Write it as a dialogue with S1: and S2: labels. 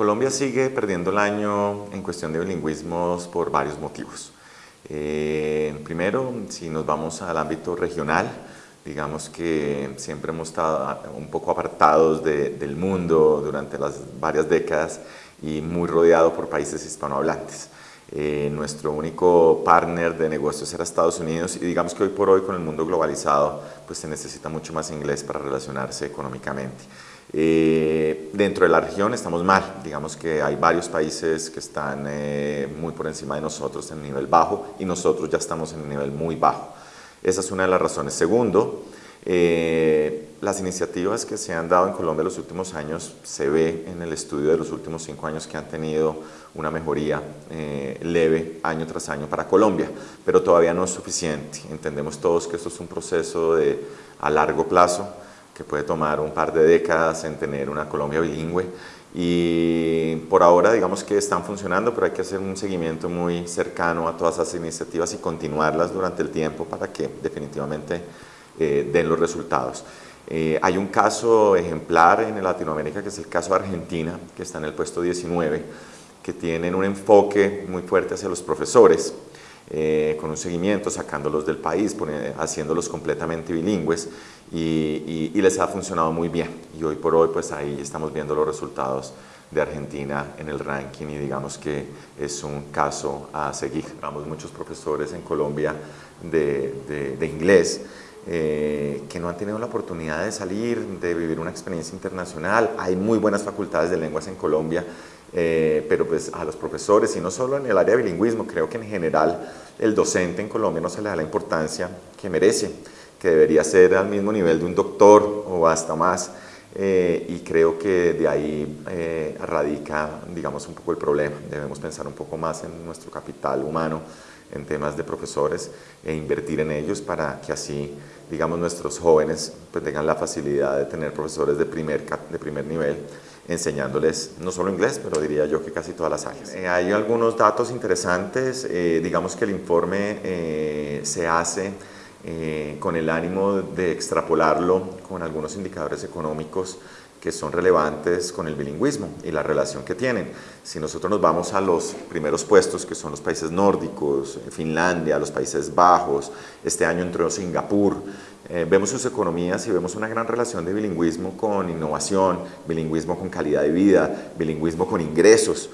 S1: Colombia sigue perdiendo el año en cuestión de bilingüismos por varios motivos. Eh, primero, si nos vamos al ámbito regional, digamos que siempre hemos estado un poco apartados del mundo durante las varias décadas y muy rodeado por países hispanohablantes. Eh, nuestro único partner de negocios era Estados Unidos y digamos que hoy por hoy con el mundo globalizado pues se necesita mucho más inglés para relacionarse económicamente. Eh, dentro de la región estamos mal, digamos que hay varios países que están eh, muy por encima de nosotros en nivel bajo y nosotros ya estamos en un nivel muy bajo. Esa es una de las razones. Segundo, eh, las iniciativas que se han dado en Colombia en los últimos años se ve en el estudio de los últimos cinco años que han tenido una mejoría leve año tras año para Colombia, pero todavía no es suficiente. Entendemos todos que esto es un proceso de, a largo plazo, que puede tomar un par de décadas en tener una Colombia bilingüe y por ahora digamos que están funcionando, pero hay que hacer un seguimiento muy cercano a todas esas iniciativas y continuarlas durante el tiempo para que definitivamente eh, den los resultados. Eh, hay un caso ejemplar en Latinoamérica que es el caso de Argentina, que está en el puesto 19, que tienen un enfoque muy fuerte hacia los profesores eh, con un seguimiento, sacándolos del país, haciéndolos completamente bilingües y, les ha funcionado muy bien. Y hoy por hoy pues ahí estamos viendo los resultados de Argentina en el ranking y digamos que es un caso a seguir. Vamos muchos profesores en Colombia de, inglés eh, que no han tenido la oportunidad de salir, de vivir una experiencia internacional. Hay muy buenas facultades de lenguas en Colombia eh, pero pues a los profesores, y no solo en el área de bilingüismo, creo que en general el docente en Colombia no se le da la importancia que merece, que debería ser al mismo nivel de un doctor o hasta más, eh, y creo que de ahí eh, radica, digamos, un poco el problema. Debemos pensar un poco más en nuestro capital humano, en temas de profesores, e invertir en ellos para que así, digamos, nuestros jóvenes pues, tengan la facilidad de tener profesores de primer, de primer nivel, enseñándoles no solo inglés, pero diría yo que casi todas las áreas. Eh, hay algunos datos interesantes, eh, digamos que el informe eh, se hace con el ánimo de extrapolarlo con algunos indicadores económicos que son relevantes con el bilingüismo y la relación que tienen. Si nosotros nos vamos a los primeros puestos, que son los países nórdicos, Finlandia, los Países Bajos, este año entró Singapur, eh, vemos sus economías y vemos una gran relación de bilingüismo con innovación, bilingüismo con calidad de vida, bilingüismo con ingresos.